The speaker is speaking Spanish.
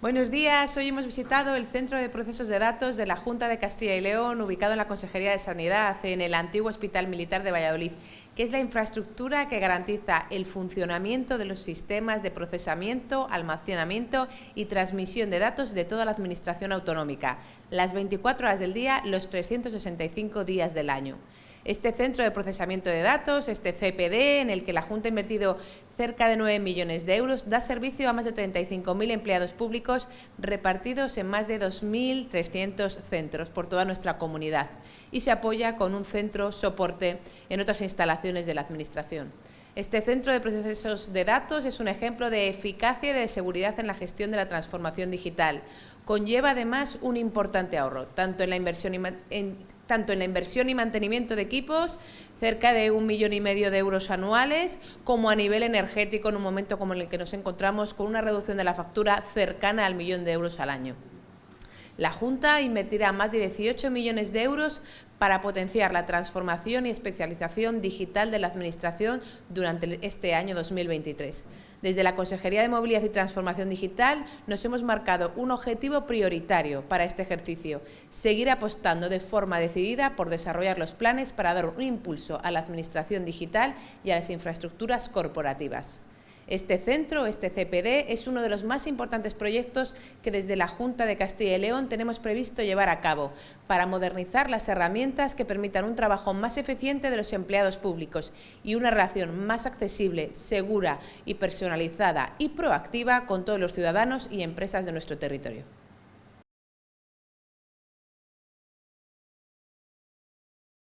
Buenos días, hoy hemos visitado el Centro de Procesos de Datos de la Junta de Castilla y León, ubicado en la Consejería de Sanidad, en el antiguo Hospital Militar de Valladolid, que es la infraestructura que garantiza el funcionamiento de los sistemas de procesamiento, almacenamiento y transmisión de datos de toda la Administración autonómica, las 24 horas del día, los 365 días del año. Este centro de procesamiento de datos, este CPD, en el que la Junta ha invertido cerca de 9 millones de euros, da servicio a más de 35.000 empleados públicos repartidos en más de 2.300 centros por toda nuestra comunidad y se apoya con un centro soporte en otras instalaciones de la Administración. Este centro de procesos de datos es un ejemplo de eficacia y de seguridad en la gestión de la transformación digital. Conlleva además un importante ahorro, tanto en la inversión en tanto en la inversión y mantenimiento de equipos, cerca de un millón y medio de euros anuales, como a nivel energético en un momento como el que nos encontramos con una reducción de la factura cercana al millón de euros al año. La Junta invertirá más de 18 millones de euros para potenciar la transformación y especialización digital de la Administración durante este año 2023. Desde la Consejería de Movilidad y Transformación Digital nos hemos marcado un objetivo prioritario para este ejercicio, seguir apostando de forma decidida por desarrollar los planes para dar un impulso a la Administración digital y a las infraestructuras corporativas. Este centro, este CPD, es uno de los más importantes proyectos que desde la Junta de Castilla y León tenemos previsto llevar a cabo para modernizar las herramientas que permitan un trabajo más eficiente de los empleados públicos y una relación más accesible, segura y personalizada y proactiva con todos los ciudadanos y empresas de nuestro territorio.